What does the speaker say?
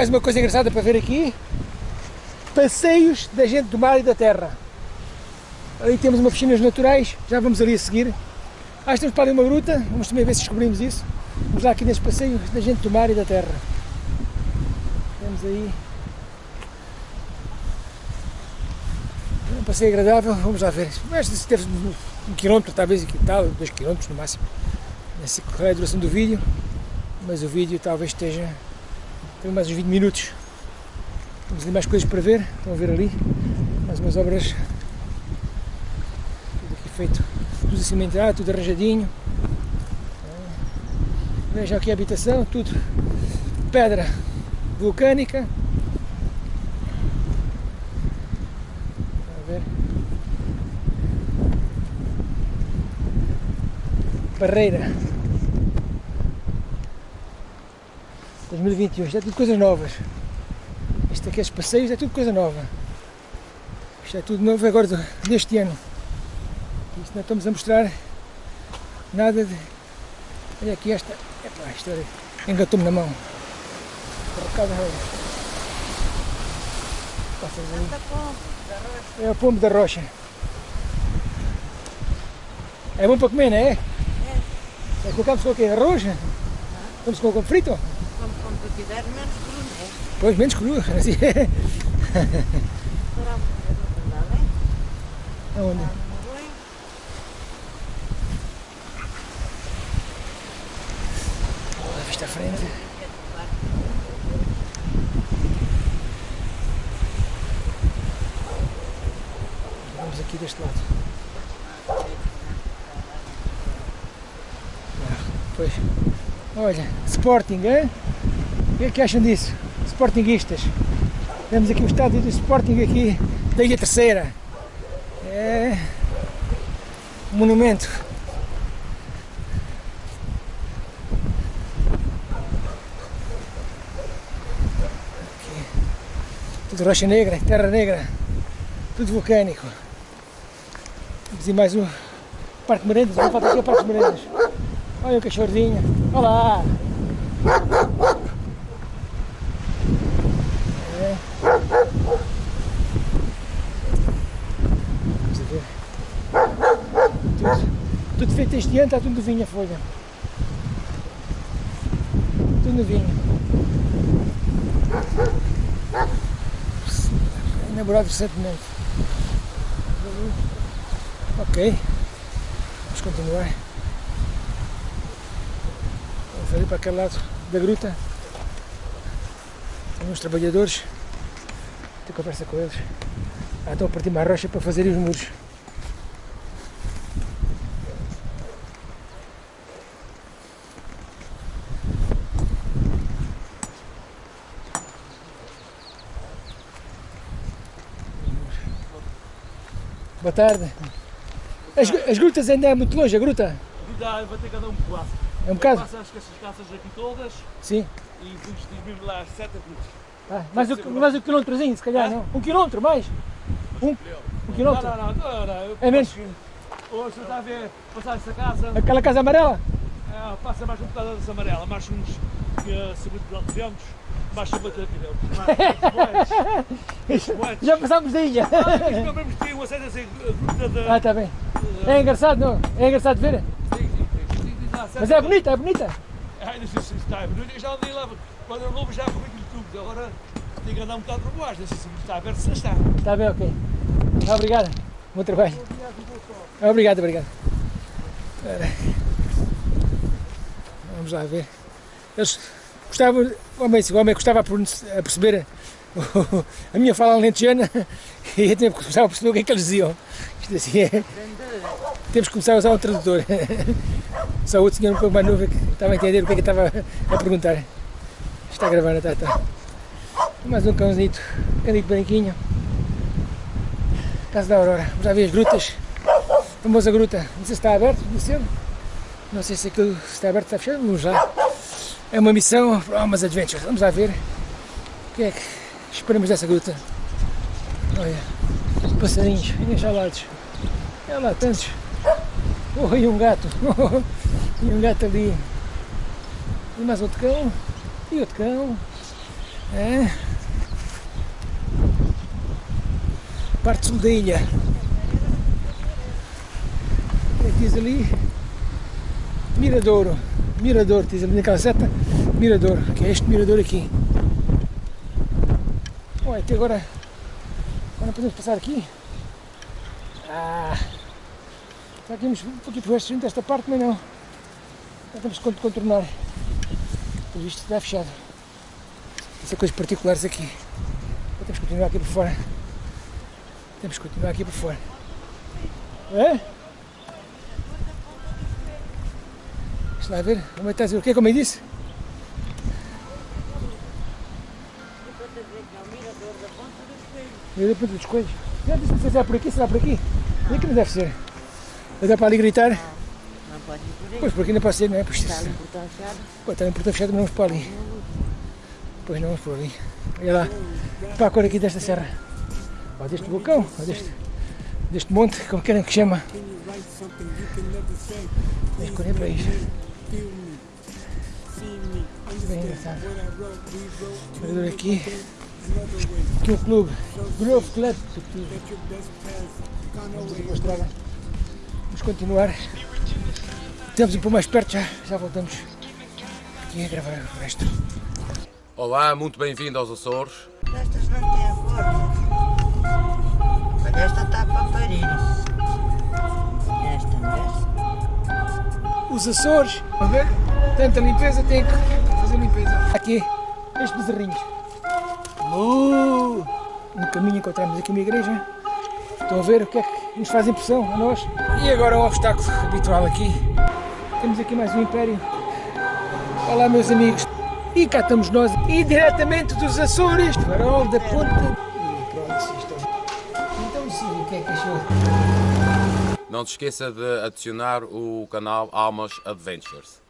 mais uma coisa engraçada para ver aqui. Passeios da gente do mar e da terra. Ali temos uma piscinas naturais, já vamos ali a seguir. Acho que temos para ali uma gruta, vamos também ver se descobrimos isso. Vamos lá aqui neste passeio da gente do mar e da terra. Temos aí um passeio agradável, vamos lá ver. Se teve um quilómetro, talvez aqui tal, dois quilómetros no máximo. Qual é a duração do vídeo, mas o vídeo talvez esteja tem mais uns 20 minutos. Temos ali mais coisas para ver, estão a ver ali, mais umas obras, tudo aqui feito, tudo cimentado, tudo arranjadinho. Vejam aqui a habitação, tudo pedra vulcânica. ver. Barreira. 2021, isto é tudo coisas novas. Isto aqui, os passeios, é tudo coisa nova. Isto é tudo novo agora deste ano. Isto não estamos a mostrar nada de. Olha aqui esta. Epá, isto engatou-me na mão. Recado. É o pombo da rocha. É bom para comer, não é? É. é colocamos com o quê? Arroz? Vamos com o frito? Quiser, menos cru, não é? Pois, menos cru, assim é. Aonde? A vista à frente. Vamos aqui deste lado. Pois. Olha, Sporting, hein? O que é que acham disso? Sportinguistas. Temos aqui o estádio do Sporting aqui da Ilha Terceira. É um monumento. Aqui. Tudo rocha negra, terra negra, tudo vulcânico. Vamos ir mais um Parque Merendas, vamos falta aqui a Parque Merendas. Olha o cachorrinho. Olá! É. Vamos ver. Tudo, feito este ano, está tudo novinho a folha. Tudo novinho. Inaugurado recentemente. Ok. Vamos continuar. Vamos ali para aquele lado da gruta. Tem uns trabalhadores. Tenho conversa com eles. Ah, estão a partir uma rocha para fazerem os muros. Boa tarde. As, as grutas ainda é muito longe, a gruta? Dá, vai ter que andar um bocado. É um bocado? Acho que essas caças aqui todas Sim. e depois diz-me lá 7 minutos. Ah, mais, um, mais um quilômetrozinho, se calhar, não? Um quilômetro mais? Um, um Não, quilômetro? não, não, não, não. eu É menos? que Hoje você está a ver passar essa casa, Aquela casa amarela? é, passa mais um bocado dessa amarela, mais uns que, 50 km, mais 50 km. Mais Já passámos da ilha. Nós compramos que um acesso assim, de. Ah, está bem. É engraçado, não? É engraçado ver? Mas é bonita, é bonita. Ai, não sei se está bonito, eu já andei lá, quando eu novo já aquilo tudo, agora tenho que andar um bocado para baixo, não sei se está aberto, se está. Está bem, ok. Obrigado. Bom trabalho. Obrigado, obrigado. Vamos lá ver. Eles gostavam, o homem, o homem gostava a perceber a minha fala alentejana e eu também começava a perceber o que é que eles diziam. Isto assim é. Temos que começar a usar um tradutor. Só outro senhor um pouco mais novo que estava a entender o que é que estava a perguntar. Está a gravar, está, está. Mais um cãozito, cãozito branquinho. Casa da Aurora. Vamos lá ver as grutas. A famosa gruta. Não sei se está aberto, não sei. Não sei se aquilo está aberto, está fechado. Vamos lá. É uma missão para umas adventures. Vamos lá ver o que é que esperamos dessa gruta. Olha, passarinhos enxalados. Olha lá, tantos. Oh, e um gato. e um gato ali. E mais outro cão. E outro cão. É. Parte sul da ilha. E diz ali Miradouro. Mirador, diz ali naquela seta. Mirador, que é este mirador aqui. Olha, até agora. Agora podemos passar aqui. Ah! Temos um pouquinho por este esta parte, mas não. Já temos que contornar. Pelo visto está fechado. São coisas particulares aqui. Então temos que continuar aqui por fora. Temos que continuar aqui por fora. É? Lá ver. Como é que está? O que é como eu disse? Mira da ponta dos coelhos. Já disse que será por aqui, será por aqui? Por aqui não deve ser. Vai dar para ali gritar? Não pode ir por aí. Pois, por aqui não pode ser, não é? Pois, Está ali portão fechado. Pô, está em portão fechado, mas vamos para ali. Pois não, vamos por ali. Olha lá, para a cor aqui desta serra. Ó, deste vulcão, ó, deste, deste monte, como querem que chama. Mas cor é isto. Bem engraçado. Mirador aqui. Aqui o clube. Grove Club. Vamos a estrada. Vamos continuar. Temos ir para mais perto já. Já voltamos aqui a gravar o resto. Olá, muito bem-vindo aos Açores. Estas não têm forma. Mas esta está para parir. Os Açores, a ver, tanta limpeza, tem que fazer limpeza. Aqui, estes bezerrinhos. Uh, no caminho encontramos aqui uma igreja. Estão a ver o que é que nos faz impressão a nós. E agora o obstáculo habitual aqui. Temos aqui mais um império. Olá meus amigos. E cá estamos nós. E diretamente dos Açores. Farol da Ponta. E pronto, isto. Então sim, o que é que achou? Não te esqueça de adicionar o canal Almas Adventures.